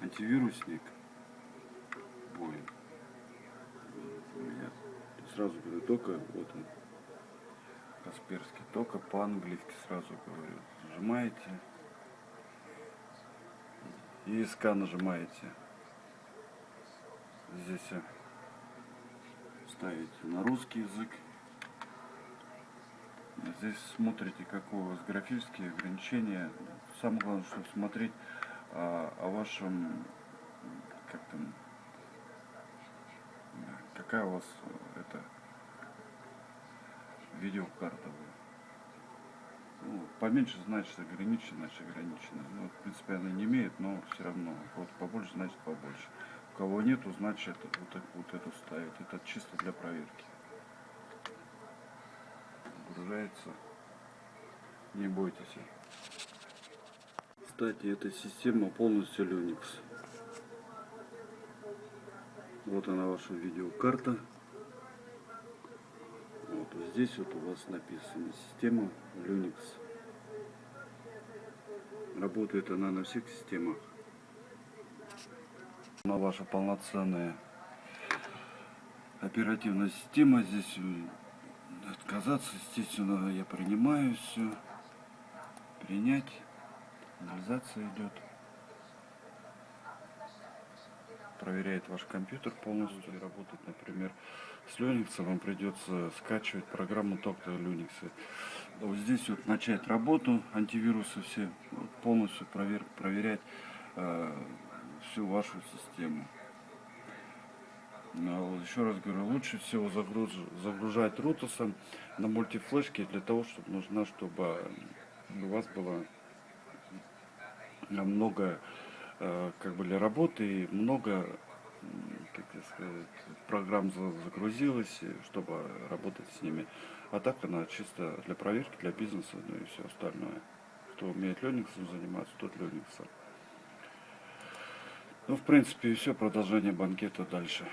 антивирусник. Ой. У меня сразу говорю, только вот он. Касперский. Только по-английски сразу говорю. Нажимаете. И СК нажимаете. Здесь ставите на русский язык. Здесь смотрите, какое у вас графические ограничения. Самое главное, чтобы смотреть а, о вашем, как там, какая у вас э, это видеокарта. Ну, поменьше значит ограничено, значит ограничено. Ну, в принципе, она не имеет, но все равно. Вот побольше значит побольше. У кого нету, значит вот, вот эту ставить. Это чисто для проверки. Загружается. Не бойтесь. Кстати, эта система полностью Linux. Вот она ваша видеокарта. Вот здесь вот у вас написано система Linux. Работает она на всех системах. Она ваша полноценная оперативная система. Здесь э, отказаться, естественно, я принимаю все. Принять. Анализация идет. Проверяет ваш компьютер полностью и работает, например, с Linux вам придется скачивать программу только Linux. Вот здесь вот начать работу, антивирусы все, полностью провер, проверять э, всю вашу систему. Но вот еще раз говорю, лучше всего загруж- загружать рутусом на мультифлешке для того, чтобы нужна, чтобы у вас было много э, как бы для работы много как сказать, программ за- загрузилось, чтобы работать с ними. А так она чисто для проверки, для бизнеса, ну и все остальное. Кто умеет Linux заниматься, тот Linux. Ну, в принципе, и все, продолжение банкета дальше.